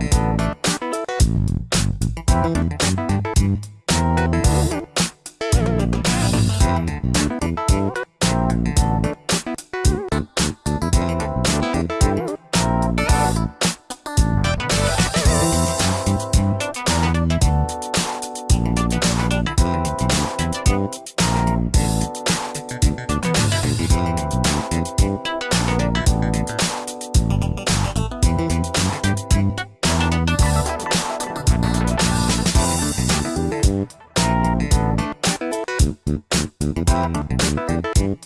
Thank you. Thank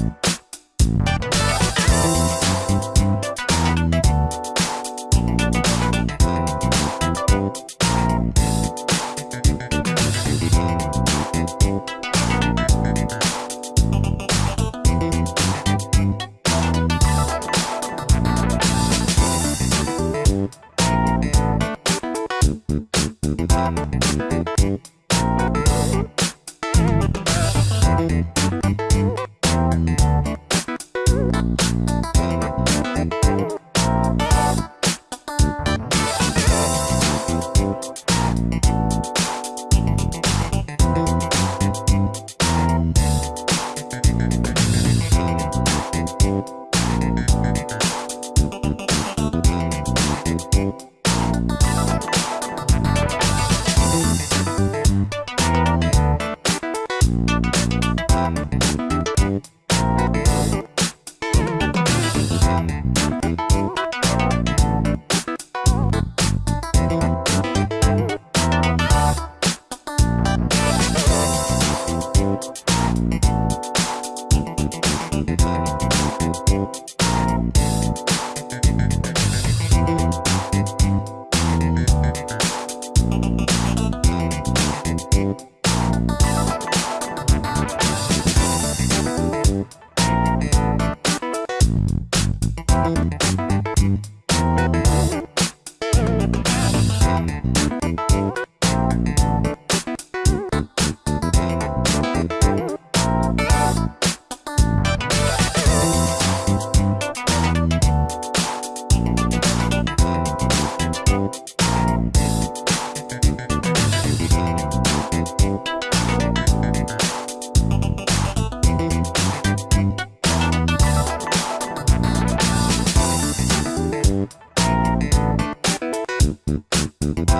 Thank you.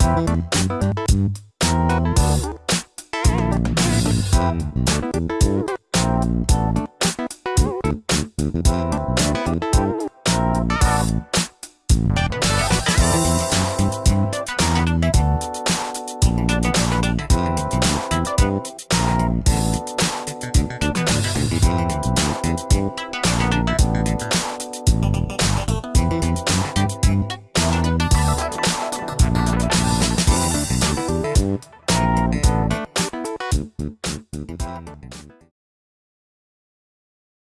Thank you.